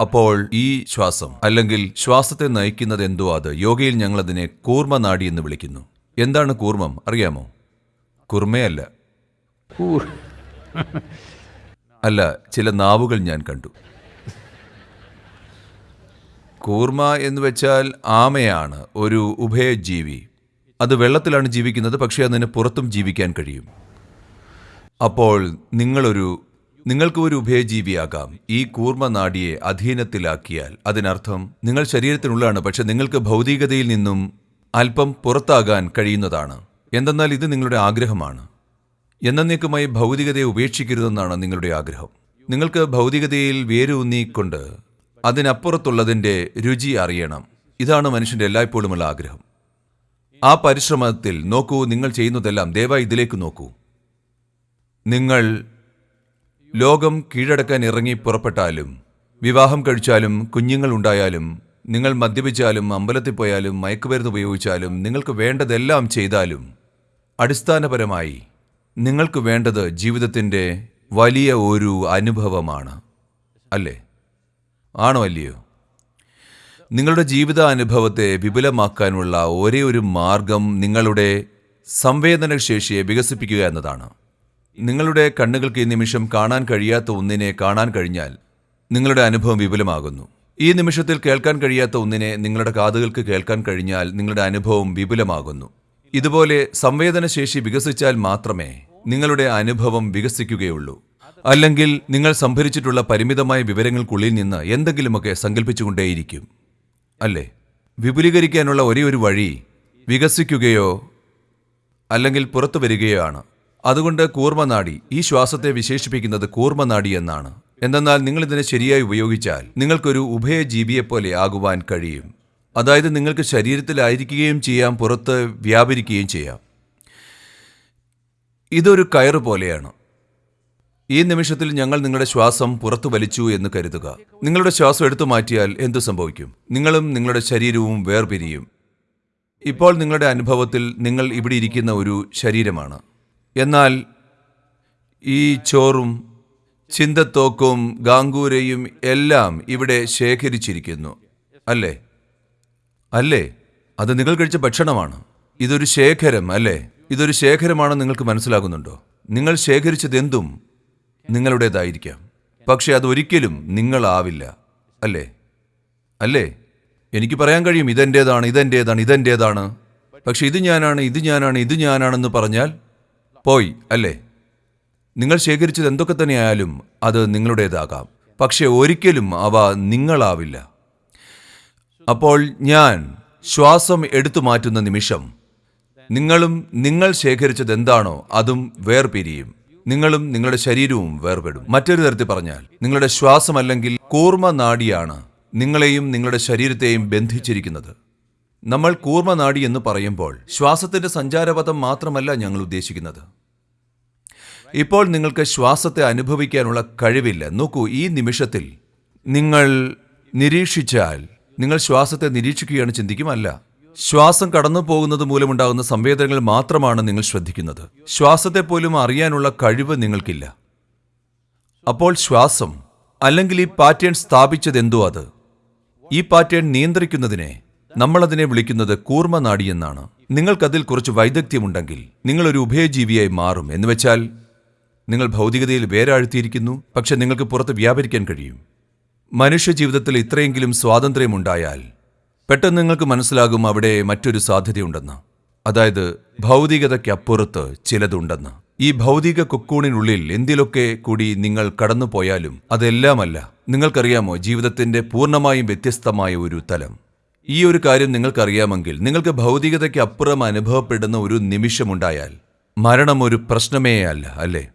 അപ്പോൾ ഈ ശ്വാസം അല്ലെങ്കിൽ ശ്വാസത്തെ നയിക്കുന്നത് എന്തോ അത് യോഗയിൽ ഞങ്ങൾ അതിനെ കൂർമ്മനാഡി എന്ന് വിളിക്കുന്നു. എന്താണ് കൂർമ്മം? അറിയാമോ? കുർമയല്ല poor. അല്ല ചില നാവുകൾ ഞാൻ കണ്ടു. കൂർമ എന്ന് വെച്ചാൽ ആമയാണ് ഒരു ഉഭയജീവി. അത് വെള്ളത്തിലാണ് ജീവിക്കുന്നത് പക്ഷേ അതിന് പുറത്തും ജീവിക്കാൻ കഴിയും. അപ്പോൾ നിങ്ങളൊരു നിങ്ങൾക്ക് ഒരു ഉഭയജീവിയാകാം. ഈ കൂർമ്മനാടിയെ അധീനത്തിലാക്കിയാൽ അതിനർത്ഥം നിങ്ങൾ ശരീരത്തിനുള്ളാണ് പക്ഷെ നിങ്ങൾക്ക് ഭൗതികതയിൽ നിന്നും അല്പം പുറത്താകാൻ കഴിയുന്നതാണ്. എന്തെന്നാൽ ഇത് നിങ്ങളുടെ ആഗ്രഹമാണ്. എന്നേക്കുമായി ഭൗതികതയെ ഉപേക്ഷിക്കരുതെന്നാണ് നിങ്ങളുടെ ആഗ്രഹം. നിങ്ങൾക്ക് ഭൗതികതയിൽ വേരൂന്നിക്കൊണ്ട് അതിനപ്പുറത്തുള്ളതിന്റെ രുചി അറിയണം. ഇതാണ് മനുഷ്യന്റെ എല്ലായ്പ്പോഴുമുള്ള ആഗ്രഹം. ആ പരിശ്രമത്തിൽ നോക്കൂ നിങ്ങൾ ചെയ്യുന്നതെല്ലാം ദയവായി ഇതിലേക്ക് നോക്കൂ. നിങ്ങൾ ലോകം കീഴടക്കാൻ ഇറങ്ങി പുറപ്പെട്ടാലും വിവാഹം കഴിച്ചാലും കുഞ്ഞുങ്ങൾ ഉണ്ടായാലും നിങ്ങൾ മദ്യപിച്ചാലും അമ്പലത്തിൽ പോയാലും മയക്കുമരുന്ന് ഉപയോഗിച്ചാലും നിങ്ങൾക്ക് വേണ്ടതെല്ലാം ചെയ്താലും അടിസ്ഥാനപരമായി നിങ്ങൾക്ക് വേണ്ടത് ജീവിതത്തിന്റെ വലിയ ഒരു അനുഭവമാണ്. അല്ലേ? ആണോ അല്ലയോ? നിങ്ങളുടെ ജീവിത അനുഭവത്തെ വിപുലമാക്കാനുള്ള ഒരേ ഒരു മാർഗം നിങ്ങളുടെ സംവേദനശേഷിയെ വികസിപ്പിക്കുക എന്നതാണ്. നിങ്ങളുടെ കണ്ണുകൾക്ക് ഈ നിമിഷം കാണാൻ കഴിയാത്ത ഒന്നിനെ കാണാൻ കഴിഞ്ഞാൽ നിങ്ങളുടെ അനുഭവം വിപുലമാകുന്നു. ഈ നിമിഷത്തിൽ കേൾക്കാൻ കഴിയാത്ത ഒന്നിനെ നിങ്ങളുടെ കാതുകൾക്ക് കേൾക്കാൻ കഴിഞ്ഞാൽ നിങ്ങളുടെ അനുഭവം വിപുലമാകുന്നു. ഇതുപോലെ സംവേദനശേഷി വികസിച്ചാൽ മാത്രമേ നിങ്ങളുടെ അനുഭവം വികസിക്കുകയുള്ളൂ. അല്ലെങ്കിൽ നിങ്ങൾ സംഭരിച്ചിട്ടുള്ള പരിമിതമായ വിവരങ്ങൾക്കുള്ളിൽ നിന്ന് എന്തെങ്കിലുമൊക്കെ സങ്കല്പിച്ചുകൊണ്ടേയിരിക്കും അല്ലേ? വിപുലീകരിക്കാനുള്ള ഒരേ ഒരു വഴി വികസിക്കുകയോ അല്ലെങ്കിൽ പുറത്തു വരികയോ ആണ്. അതുകൊണ്ട് കൂർമ്മനാടി ഈ ശ്വാസത്തെ വിശേഷിപ്പിക്കുന്നത് കൂർമ്മനാടി എന്നാണ്. എന്തെന്നാൽ നിങ്ങൾ ഇതിനെ ശരിയായി ഉപയോഗിച്ചാൽ നിങ്ങൾക്കൊരു ഉഭയജീവിയെപ്പോലെ ആകുവാൻ കഴിയും. അതായത് നിങ്ങൾക്ക് ശരീരത്തിലായിരിക്കുകയും ചെയ്യാം പുറത്ത് വ്യാപരിക്കുകയും ചെയ്യാം. ഇതൊരു കയറ് പോലെയാണ്. ഈ നിമിഷത്തിൽ ഞങ്ങൾ നിങ്ങളുടെ ശ്വാസം പുറത്തു വലിച്ചു എന്ന് കരുതുക. നിങ്ങളുടെ ശ്വാസം എടുത്തു മാറ്റിയാൽ എന്തു സംഭവിക്കും? നിങ്ങളും നിങ്ങളുടെ ശരീരവും വേർപിരിയും. ഇപ്പോൾ നിങ്ങളുടെ അനുഭവത്തിൽ നിങ്ങൾ ഇവിടെ ഇരിക്കുന്ന ഒരു ശരീരമാണ്. എന്നാൽ ഈ ചോറും ചിന്തത്തോക്കും ഗാംഗൂരയും എല്ലാം ഇവിടെ ശേഖരിച്ചിരിക്കുന്നു. അല്ലേ? അല്ലേ? അത് നിങ്ങൾ കഴിച്ച ഭക്ഷണമാണ്. ഇതൊരു ശേഖരം അല്ലേ? ഇതൊരു ശേഖരമാണെന്ന് നിങ്ങൾക്ക് മനസ്സിലാകുന്നുണ്ടോ? നിങ്ങൾ ശേഖരിച്ചതെന്തും നിങ്ങളുടേതായിരിക്കാം. പക്ഷെ അതൊരിക്കലും നിങ്ങളാവില്ല. അല്ലേ? അല്ലേ? എനിക്ക് പറയാൻ കഴിയും ഇതെന്റേതാണ് ഇതെന്റേതാണ് ഇതെന്റേതാണ് പക്ഷെ ഇത് ഞാനാണ് ഇത് ഞാനാണ് ഇത് ഞാനാണെന്ന് പറഞ്ഞാൽ പോയി അല്ലേ? നിങ്ങൾ ശേഖരിച്ചത് എന്തൊക്കെ തന്നെയായാലും അത് നിങ്ങളുടേതാകാം. പക്ഷേ ഒരിക്കലും അവ നിങ്ങളാവില്ല. അപ്പോൾ ഞാൻ ശ്വാസം എടുത്തു മാറ്റുന്ന നിമിഷം നിങ്ങളും നിങ്ങൾ ശേഖരിച്ചത് എന്താണോ അതും വേർപിരിയും. നിങ്ങളും നിങ്ങളുടെ ശരീരവും വേർപെടും. മറ്റൊരു തരത്തിൽ പറഞ്ഞാൽ നിങ്ങളുടെ ശ്വാസം അല്ലെങ്കിൽ കൂർമ്മ നാടിയാണ് നിങ്ങളെയും നിങ്ങളുടെ ശരീരത്തെയും ബന്ധിച്ചിരിക്കുന്നത്. നമ്മൾ കൂർമ്മ നാടി എന്ന് പറയുമ്പോൾ ശ്വാസത്തിന്റെ സഞ്ചാരപഥം മാത്രമല്ല ഞങ്ങൾ ഉദ്ദേശിക്കുന്നത്. ഇപ്പോൾ നിങ്ങൾക്ക് ശ്വാസത്തെ അനുഭവിക്കാനുള്ള കഴിവില്ല. നോക്കൂ ഈ നിമിഷത്തിൽ നിങ്ങൾ നിരീക്ഷിച്ചാൽ നിങ്ങൾ ശ്വാസത്തെ നിരീക്ഷിക്കുകയാണ് ചിന്തിക്കുമല്ല ശ്വാസം കടന്നു പോകുന്നത് മൂലമുണ്ടാകുന്ന സംവേദനങ്ങൾ മാത്രമാണ് നിങ്ങൾ ശ്രദ്ധിക്കുന്നത്. ശ്വാസത്തെ പോലും അറിയാനുള്ള കഴിവ് നിങ്ങൾക്കില്ല. അപ്പോൾ ശ്വാസം അല്ലെങ്കിൽ ഈ പാറ്റേൺ സ്ഥാപിച്ചത് എന്തോ അത്. ഈ പാറ്റേൺ നിയന്ത്രിക്കുന്നതിനെ നമ്മളതിനെ വിളിക്കുന്നത് കൂർമ്മനാടി എന്നാണ്. നിങ്ങൾക്കതിൽ കുറച്ച് വൈദഗ്ധ്യമുണ്ടെങ്കിൽ നിങ്ങളൊരു ഉഭയജീവിയായി മാറും. എന്ന് വെച്ചാൽ നിങ്ങൾ ഭൗതികതയിൽ വേരാഴ്ത്തിയിരിക്കുന്നു പക്ഷെ നിങ്ങൾക്ക് പുറത്ത് വ്യാപരിക്കാൻ കഴിയും. മനുഷ്യ ജീവിതത്തിൽ ഇത്രയെങ്കിലും സ്വാതന്ത്ര്യമുണ്ടായാൽ പെട്ടെന്ന് നിങ്ങൾക്ക് മനസ്സിലാകും അവിടെ മറ്റൊരു സാധ്യതയുണ്ടെന്ന്. അതായത് ഭൗതികതയ്ക്കപ്പുറത്ത് ചിലതുണ്ടെന്ന്. ഈ ഭൗതിക കൊക്കൂണിനുള്ളിൽ എന്തിലൊക്കെ കൂടി നിങ്ങൾ കടന്നുപോയാലും അതെല്ലാമല്ല. നിങ്ങൾക്കറിയാമോ ജീവിതത്തിന്റെ പൂർണമായും വ്യത്യസ്തമായ ഒരു തലം. ഈ ഒരു കാര്യം നിങ്ങൾക്കറിയാമെങ്കിൽ നിങ്ങൾക്ക് ഭൗതികതയ്ക്ക് അപ്പുറം അനുഭവപ്പെടുന്ന ഒരു നിമിഷമുണ്ടായാൽ മരണം ഒരു പ്രശ്നമേ അല്ല അല്ലേ?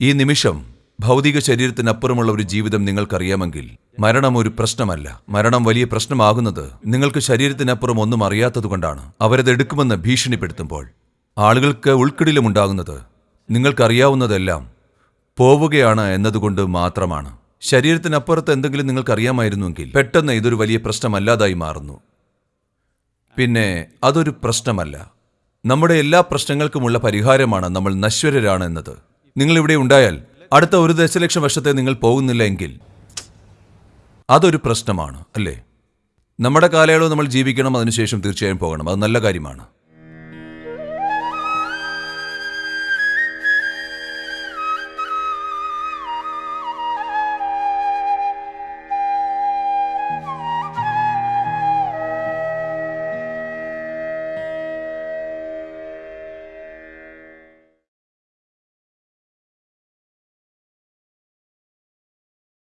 ഈ നിമിഷം ഭൗതിക ശരീരത്തിനപ്പുറമുള്ള ഒരു ജീവിതം നിങ്ങൾക്കറിയാമെങ്കിൽ മരണം ഒരു പ്രശ്നമല്ല. മരണം വലിയ പ്രശ്നമാകുന്നത് നിങ്ങൾക്ക് ശരീരത്തിനപ്പുറം ഒന്നും അറിയാത്തതുകൊണ്ടാണ് അവരത് എടുക്കുമെന്ന് ഭീഷണിപ്പെടുത്തുമ്പോൾ ആളുകൾക്ക് ഉൾക്കിടിലുമുണ്ടാകുന്നത് നിങ്ങൾക്കറിയാവുന്നതെല്ലാം പോവുകയാണ് എന്നതുകൊണ്ട് മാത്രമാണ്. ശരീരത്തിനപ്പുറത്ത് എന്തെങ്കിലും നിങ്ങൾക്കറിയാമായിരുന്നുവെങ്കിൽ പെട്ടെന്ന് ഇതൊരു വലിയ പ്രശ്നമല്ലാതായി മാറുന്നു. പിന്നെ അതൊരു പ്രശ്നമല്ല. നമ്മുടെ എല്ലാ പ്രശ്നങ്ങൾക്കുമുള്ള പരിഹാരമാണ് നമ്മൾ നശ്വരരാണ് എന്നത്. നിങ്ങൾ ഇവിടെ ഉണ്ടായാൽ അടുത്ത ഒരു ദശലക്ഷം വർഷത്തെ നിങ്ങൾ പോകുന്നില്ല എങ്കിൽ അതൊരു പ്രശ്നമാണ് അല്ലേ? നമ്മുടെ കാലയളവ് നമ്മൾ ജീവിക്കണം അതിനുശേഷം തീർച്ചയായും പോകണം. അത് നല്ല കാര്യമാണ്.